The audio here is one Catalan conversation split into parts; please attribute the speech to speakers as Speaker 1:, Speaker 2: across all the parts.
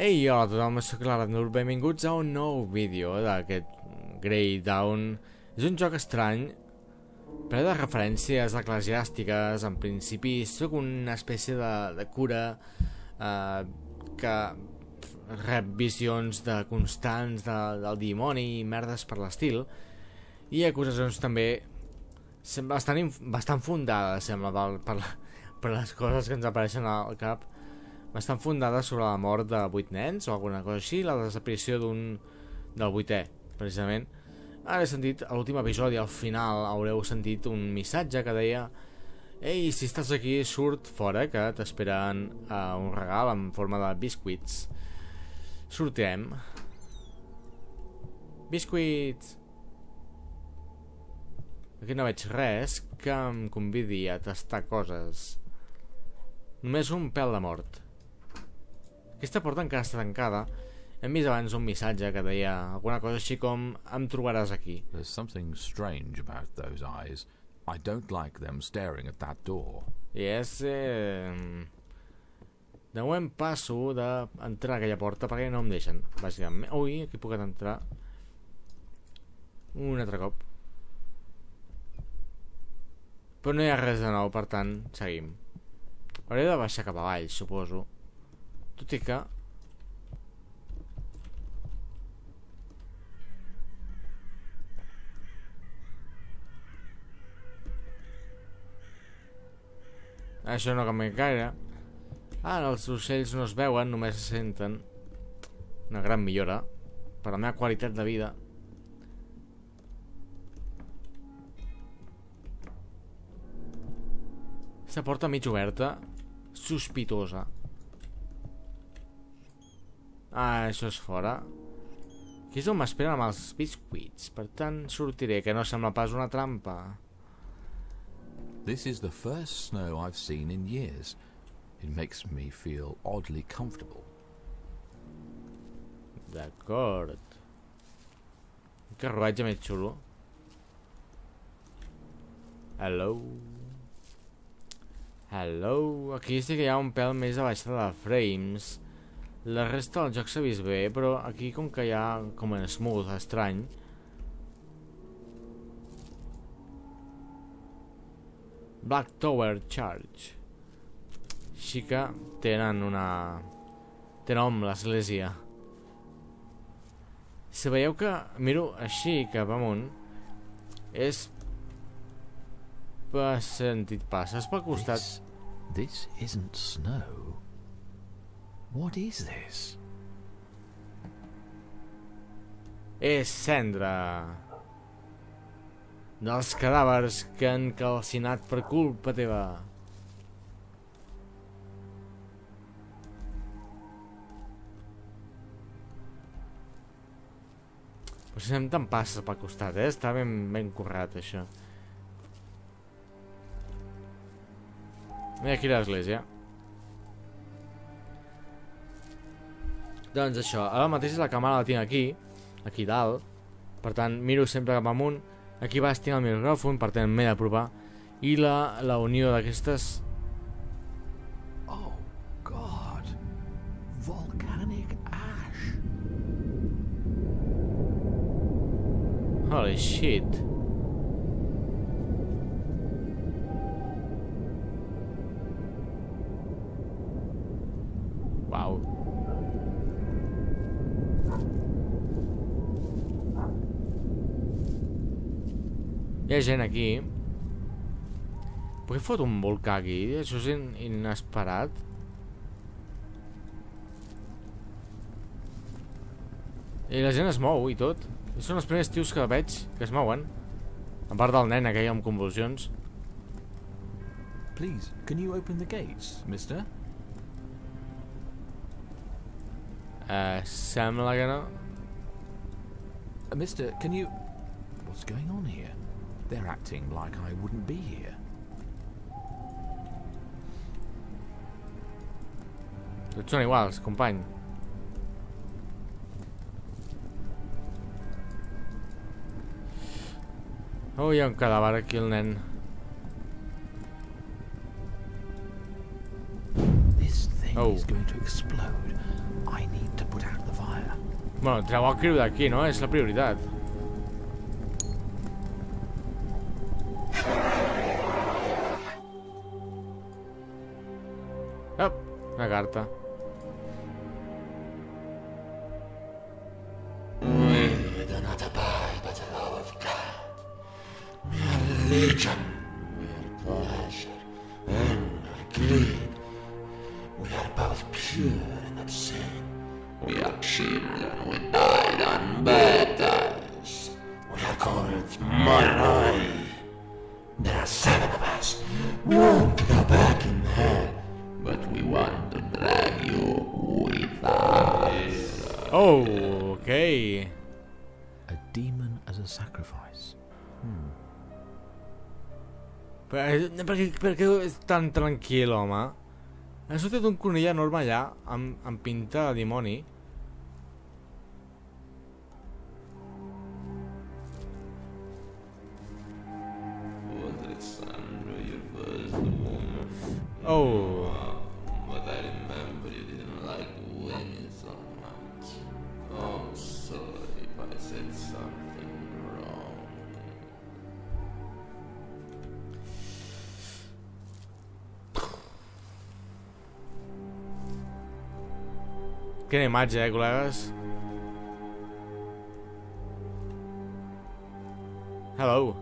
Speaker 1: Ei, hola a tothom, soc l'Aranur, benvinguts a un nou vídeo d'aquest Grey Down. És un joc estrany, ple de referències eclesiàstiques, en principi. Sóc una espècie de, de cura eh, que rep visions de constants de, del dimoni i merdes per l'estil, i acusacions també bastant, bastant fundades, sembla, per, per, per les coses que ens apareixen al cap bastant fundada sobre la mort de vuit nens o alguna cosa així, la desaparició d'un del vuitè, precisament. Ara he sentit, a l'últim episodi, al final, haureu sentit un missatge que deia Ei, si estàs aquí, surt fora, que t'esperen uh, un regal en forma de biscuits. Sortirem. Biscuits! Aquí no veig res que em convidi a tastar coses. Només un pèl de mort. Aquesta porta encara està tancada. Hem vist abans un missatge que deia alguna cosa així com em trobaràs aquí.
Speaker 2: There's something strange about those eyes. I don't like them staring at that door.
Speaker 1: I és... Eh... De moment passo d'entrar a aquella porta perquè no em deixen, bàsicament. Ui, aquí puc entrar. Un altre cop. Però no hi ha res de nou, per tant, seguim. Hauré de baixar cap avall, suposo. Tot i que... Això no canvia gaire. Ara els ocells no es veuen, només se senten. Una gran millora per la meva qualitat de vida. Aquesta porta mig oberta, sospitosa. Ah, això és fora. Aquí és on m'esperen amb els biscuits. Per tant, sortiré, que no sembla pas una trampa.
Speaker 2: This is the first snow I've seen in years. It makes me feel oddly comfortable.
Speaker 1: D'acord. Un carruatge més xulo. Hello. Hello. Aquí sí que hi ha un pèl més a baixada de frames. La resta del joc s'ha vist bé, però aquí com que hi ha com en smooth, estrany. Black Tower Church. Així que tenen una... Té nom l'església. Si veieu que miro així cap amunt, és per sentit passes pel costat.
Speaker 2: This, this isn't snow. What is this?
Speaker 1: És cendra dels cadàvers que han calcinat per culpa teva. Però si anem tan passes pel costat, eh? Està ben, ben currat, això. Mira aquí l'església. Doncs això, ara mateix la càmera la tinc aquí, aquí dalt, per tant miro sempre cap amunt, aquí baix tinc el micròfon, per tant m'he d'aprovar, i la, la unió d'aquestes...
Speaker 2: Oh, God. Volcanic ash.
Speaker 1: Holy shit. Hi ha gent aquí. Per què fot un volcà aquí? Això és in inesperat. I la gent es mou i tot. Són els primers tios que veig que es mouen. A part del nen aquell amb convulsions.
Speaker 2: Please, can you open the gates, mister?
Speaker 1: Uh, sembla que no.
Speaker 2: Uh, mister, can you... What's going on here? They're acting like I wouldn't be here.
Speaker 1: Tots són iguals, company. Oh, hi ha un cadàver aquí, el nen.
Speaker 2: This thing
Speaker 1: Oh.
Speaker 2: is going to explode. I need
Speaker 1: Bueno, treu el criu d'aquí, no? És la prioritat.
Speaker 3: We do not abide by the law of God. We are legion. We are pleasure and greed. We are both pure and obscene. We are children who died on baptized. We are called Moroi. There are seven of us. We want to go back in hell,
Speaker 1: Oh, ok.
Speaker 2: A demon as a sacrifice.
Speaker 1: Per, per, què, per què és tan tranquil, home? Ha sortit un conill enorme allà, amb, amb pinta de dimoni.
Speaker 3: Alexandra, you was the woman
Speaker 1: Oh,
Speaker 3: something wrong.
Speaker 1: quina imatge, eh, col·legues? Hello.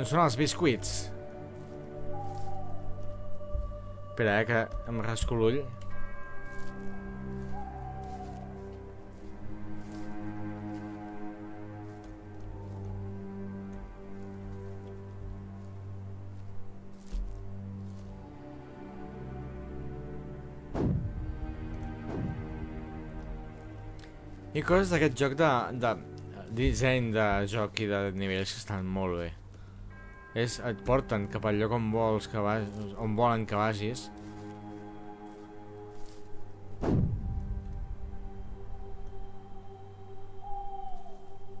Speaker 1: On són els biscuits? Espera, eh, que em rasco l'ull. I coses d'aquest joc de, de disseny de joc i de nivells que estan molt bé. És, et porten cap al lloc on vols que vagis, on volen que vagis.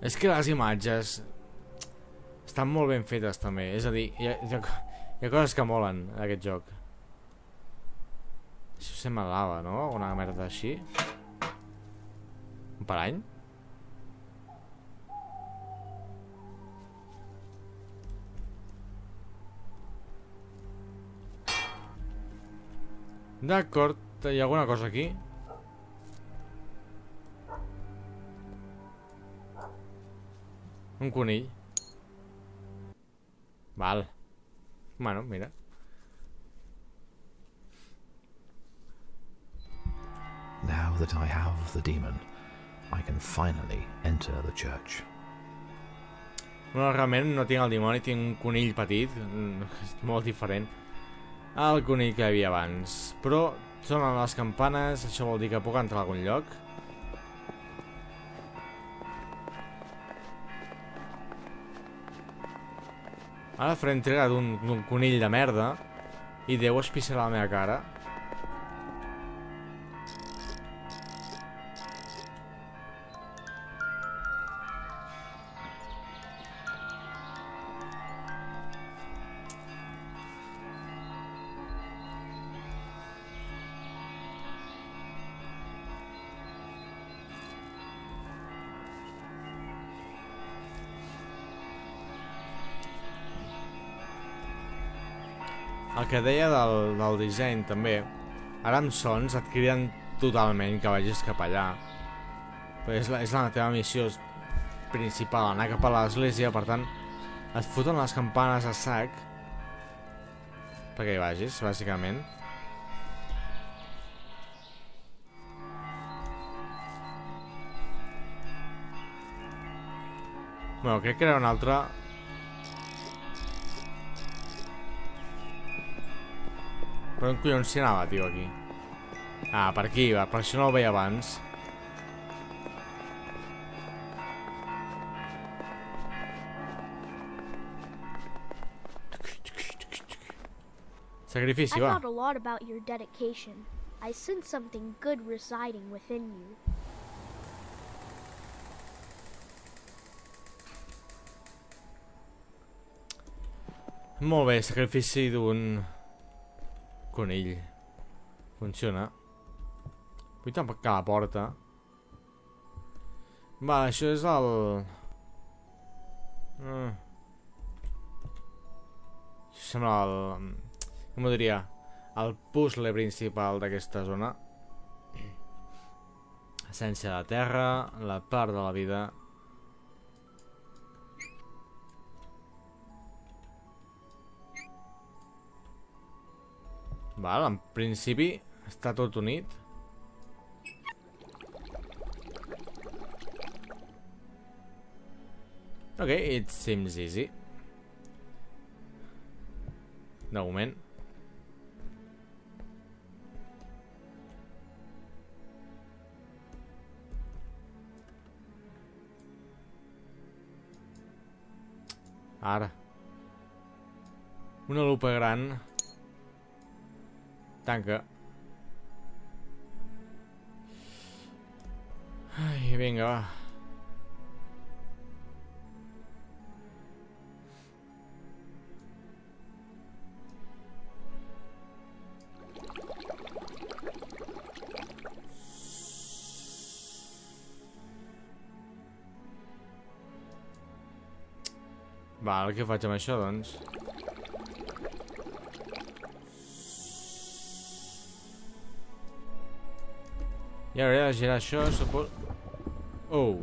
Speaker 1: És que les imatges estan molt ben fetes també, és a dir, hi ha, hi ha, hi ha coses que molen en aquest joc. Això sembla lava, no? Una merda així. Un parany? D'acord, hi ha alguna cosa aquí? Un conill. Val. Bueno, mira.
Speaker 2: Now that I have the demon, I can finally enter the church.
Speaker 1: Bueno, realment no tinc el dimoni, tinc un conill petit, mm, és molt diferent al conill que hi havia abans. Però sonen les campanes, això vol dir que puc entrar a algun lloc. Ara faré entrega d'un conill de merda i Déu es pissarà la meva cara. El que deia del, del disseny també Ara amb sons et criden totalment que vagis cap allà. Però és la, és la teva missió principal, anar cap a l'església Per tant, et foten les campanes a sac Perquè hi vagis, bàsicament. Bueno, crec que era un altre Per on collons s'hi anava, tio, aquí? Ah, per aquí, va, per això no el veia abans. Sacrifici,
Speaker 4: I
Speaker 1: va.
Speaker 4: thought a lot about your dedication. I sense something good residing within you.
Speaker 1: Molt bé, sacrifici d'un conill. Funciona. Vull tancar la porta. Va, això és el... Mm. Això sembla el... Com ho diria? El puzzle principal d'aquesta zona. Essència de la terra, la part de la vida... Val, en principi està tot unit. Okay, it seems easy. De moment. Ara. Una lupa gran. Tanca. Ai, vinga, va. Val, què faig amb això, doncs? I ara he de girar això, supos... Oh.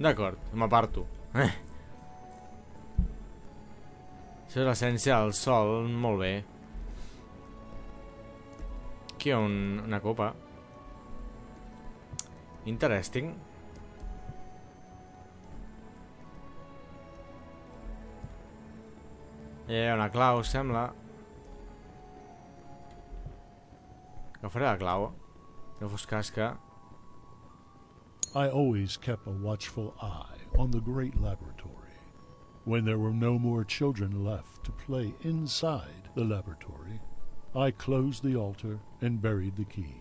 Speaker 1: D'acord, m'aparto. Eh. Això és l'essència del sol, molt bé. Aquí hi ha un, una copa. Interesting. Hi ha una clau, sembla. Agafaré la clau. No fos cas.
Speaker 5: I always kept a watchful eye on the great laboratory. When there were no more children left to play inside the laboratory, I closed the altar and buried the key.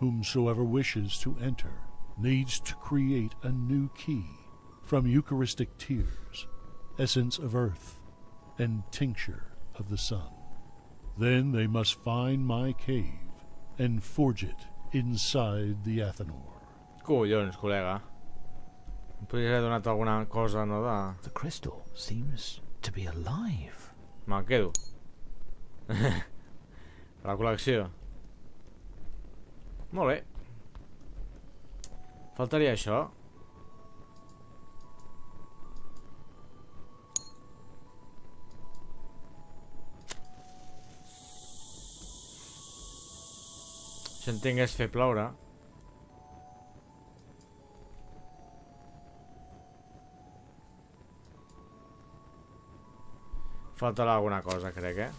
Speaker 5: Whomsoever wishes to enter needs to create a new key from Eucharistic tears, essence of earth, and tincture of the sun. Then they must find my cave and forge it inside the Athanor.
Speaker 1: Collons, col·lega. Em podries haver donat alguna cosa, no, de...
Speaker 2: The crystal seems to be alive.
Speaker 1: Me'l quedo. la col·lecció. Molt bé. Faltaria això. Això entenc és fer ploure. Faltarà alguna cosa, crec, eh?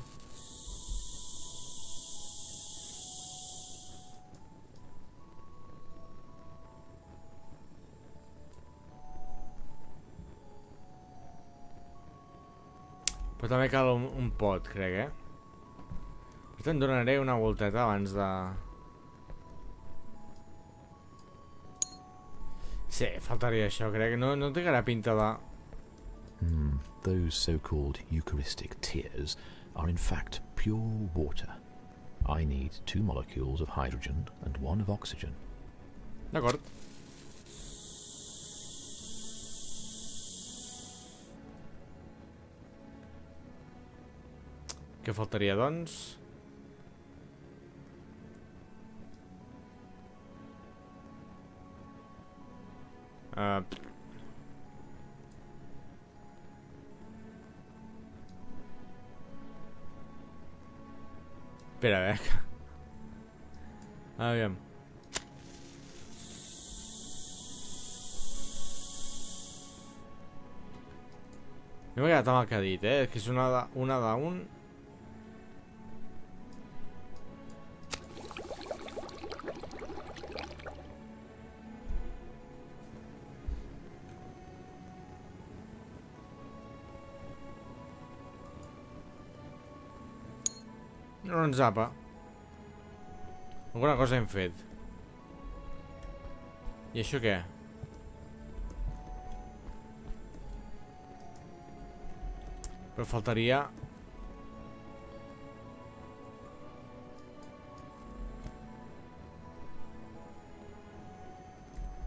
Speaker 1: Però també cal un, un pot, crec, eh? Per tant, donaré una volteta abans de... Sí, faltaria això, crec. No, no té cara pinta de...
Speaker 2: Hmm, those so-called Eucharistic tears are in fact pure water. I need two molecules of hydrogen and one of oxygen.
Speaker 1: D'acord. Què faltaria, doncs? Uh, Espera, a veure. Aviam. Jo m'he quedat amb el que ha dit, eh? Que és una de, una d'un... Doncs apa. Alguna cosa hem fet. I això què? Però faltaria...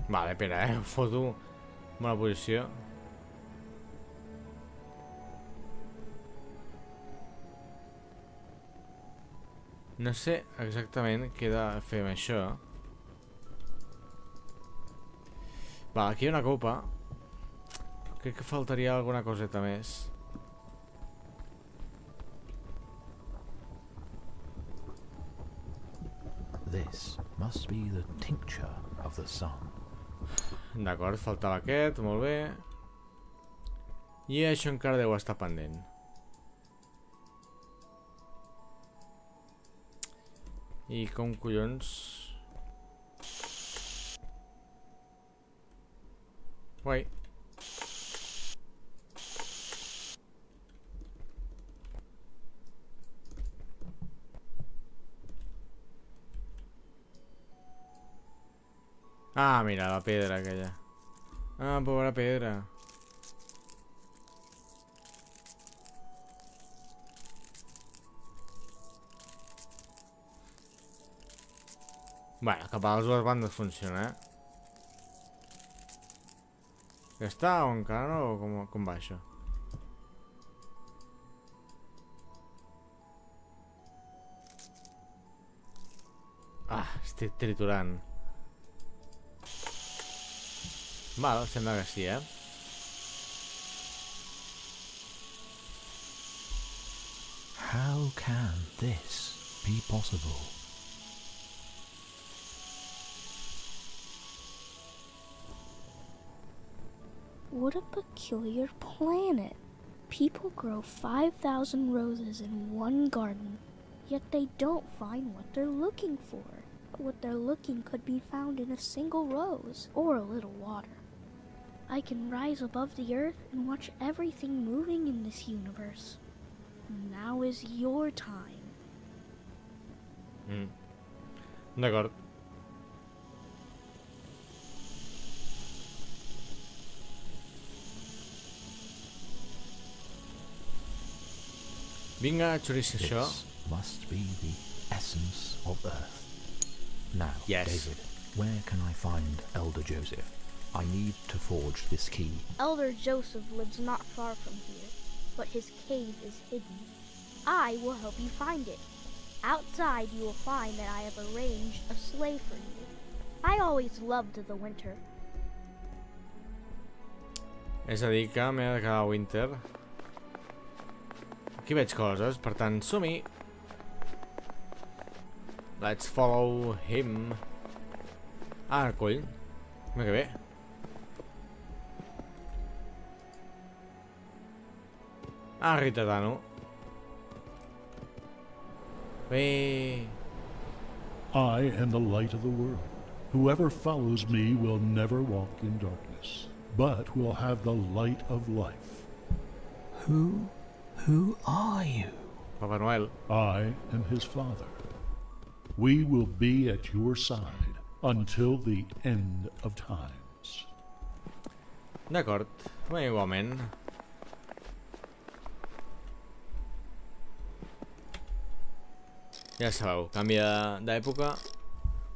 Speaker 1: Vale, espera, eh? Foto bona posició. No sé exactament què he de fer amb això. Va, aquí hi ha una copa. Crec que faltaria alguna coseta més.
Speaker 2: This must be the tincture of the sun.
Speaker 1: D'acord, faltava aquest, molt bé. I això encara deu estar pendent. I com collons... Ah, mira, la pedra aquella. Ah, pobra pedra. Bueno, cap a les dues bandes funciona, eh? Ja està o encara no? O com, com va això? Ah, estic triturant. Val, sembla que sí, eh?
Speaker 2: How can this be possible?
Speaker 4: What a peculiar planet. People grow 5,000 roses in one garden, yet they don't find what they're looking for. What they're looking could be found in a single rose or a little water. I can rise above the earth and watch everything moving in this universe. Now is your time.
Speaker 1: Mm. D'acord. Vinga, xorici això.
Speaker 2: This must be the essence of Earth. Now,
Speaker 1: Yes.
Speaker 2: David, where can I find Elder Joseph? I need to forge this key.
Speaker 4: Elder Joseph lives not far from here, but his cave is hidden. I will help you find it. Outside, you will find that I have arranged a sleigh for you. I always loved the winter.
Speaker 1: És a dir, que m'he de quedar a Winter. Aquí veig coses, per tant, som-hi. Let's follow him. Ah, coll. Mira que bé. Ah, Ritatano. Bé...
Speaker 5: I am the light of the world. Whoever follows me will never walk in darkness, but will have the light of life.
Speaker 2: Who, who are you?
Speaker 1: Papa Noel.
Speaker 5: I am his father. We will be at your side until the end of times.
Speaker 1: D'acord. Bé, igualment. Ja sabeu, canvia d'època.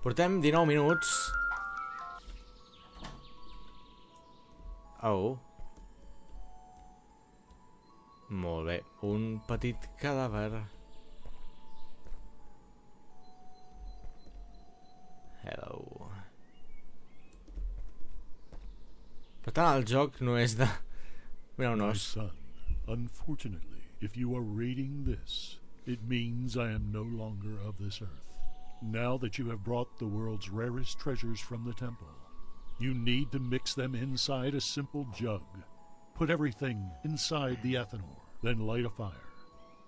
Speaker 1: Portem 19 minuts. Oh. Molt bé, un petit cadàver. Hello. Per tant, el joc no és de... Mira un os.
Speaker 5: son, unfortunately, if you are reading this, it means I am no longer of this earth. Now that you have brought the world's rarest treasures from the temple, you need to mix them inside a simple jug. Put everything inside the ethanol, then light a fire.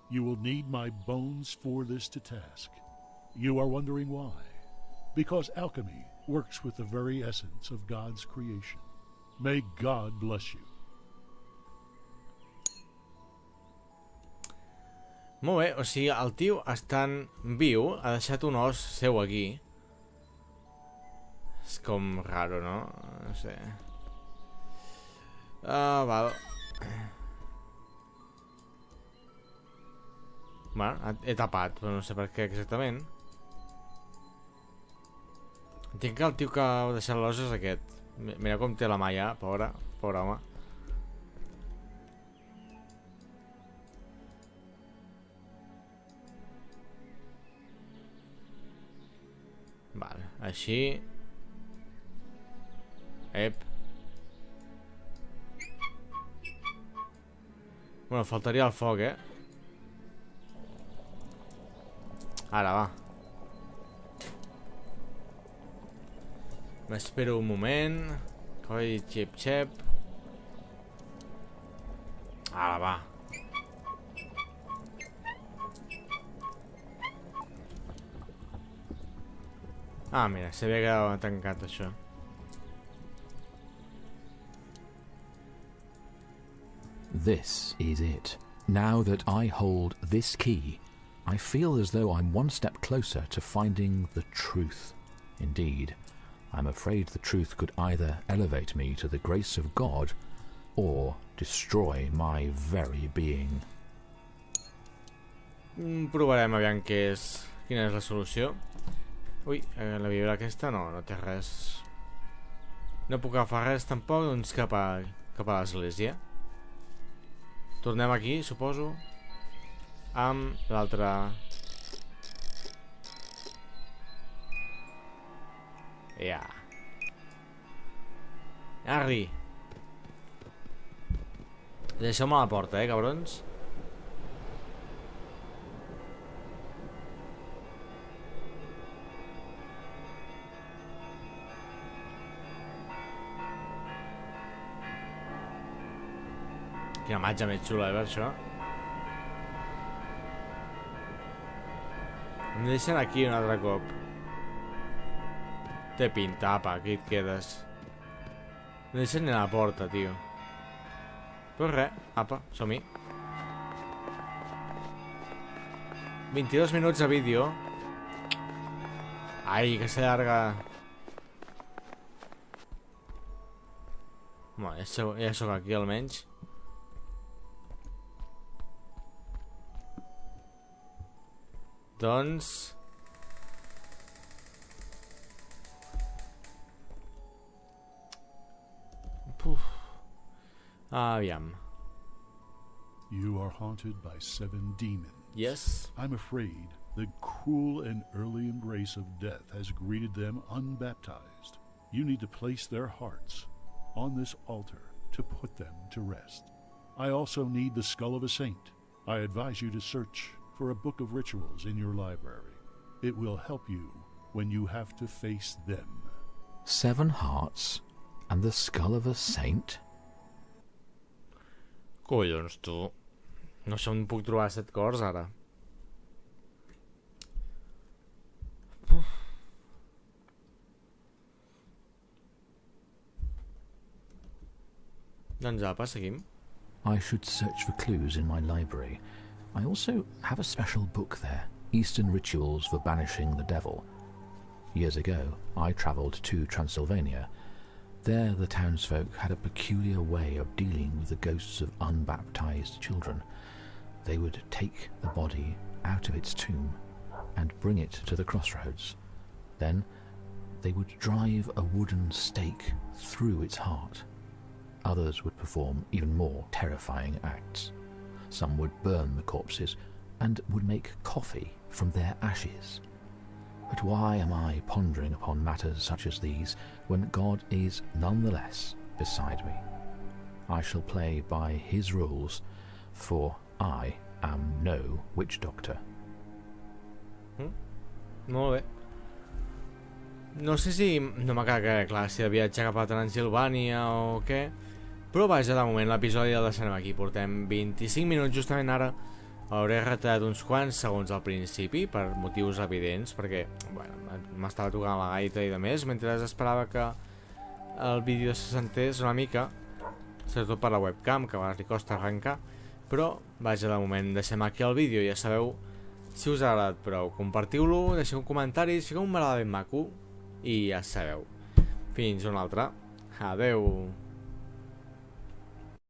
Speaker 5: You will need my bones for this to task. You are wondering why? Because alchemy works with the very essence of God's creation. May God bless you.
Speaker 1: Molt bé, o sigui, el tio estant viu ha deixat un os seu aquí. És com raro, no? No sé. Ah, val. Bueno, he tapat, però no sé per què exactament. Entenc que el tio que ha deixat l'os és aquest. Mi- Mira com té la mà ja, pobre, pobre home. Vale, així... Ep. Bueno, faltaria el foc, eh? Ara, va. M'espero un moment. Coi, xip, xep. Ara, va. Ah, mira, s'havia quedat tancat això.
Speaker 2: This is it. Now that I hold this key, I feel as though I'm one step closer to finding the truth. Indeed, I'm afraid the truth could either elevate me to the grace of God or destroy my very being.
Speaker 1: Mm, provarem aviam què és... Quina és la solució. Ui, eh, la vibra aquesta no, no té res. No puc agafar res tampoc, doncs cap a, cap a l'església. Tornem aquí, suposo. Amb l'altre... Ja. Arri. Deixeu-me a la porta, eh, cabrons. Quina imatge més xula, eh, per això. Em deixen aquí un altre cop. Té pinta, apa, aquí et quedes. No deixen ni a la porta, tio. Però res, apa, som-hi. 22 minuts de vídeo. Ai, que s'allarga. Bueno, ja sóc, ja sóc aquí almenys. Doncs... Puf. Aviam.
Speaker 5: You are haunted by seven demons.
Speaker 1: Yes.
Speaker 5: I'm afraid the cruel and early embrace of death has greeted them unbaptized. You need to place their hearts on this altar to put them to rest. I also need the skull of a saint. I advise you to search for a book of rituals in your library. It will help you when you have to face them.
Speaker 2: Seven hearts and the skull of a saint?
Speaker 1: Collons, tu. No sé on puc trobar set cors, ara. Uf. Doncs apa, seguim.
Speaker 2: I should search for clues in my library. I also have a special book there Eastern Rituals for Banishing the Devil. Years ago, I travelled to Transylvania. There, the townsfolk had a peculiar way of dealing with the ghosts of unbaptized children. They would take the body out of its tomb and bring it to the crossroads. Then, they would drive a wooden stake through its heart. Others would perform even more terrifying acts. Some would burn the corpses and would make coffee from their ashes. But why am I pondering upon matters such as these when God is nonetheless beside me? I shall play by his rules, for I am no witch doctor. Hmm.
Speaker 1: Molt bé. No sé si... No m'ha quedat clar si viatge cap a Transilvània o què, però vaja, de moment l'episodi el deixarem aquí. Portem 25 minuts justament ara. Hauré retallat uns quants segons al principi, per motius evidents, perquè bueno, m'estava tocant la gaita i de més, mentre esperava que el vídeo se sentés una mica, sobretot per la webcam, que li costa arrencar, però vaja, de moment deixem aquí el vídeo, ja sabeu si us ha agradat prou, compartiu-lo, deixeu comentaris, fiqueu un m'agrada ben maco i ja sabeu. Fins una altra. Adeu.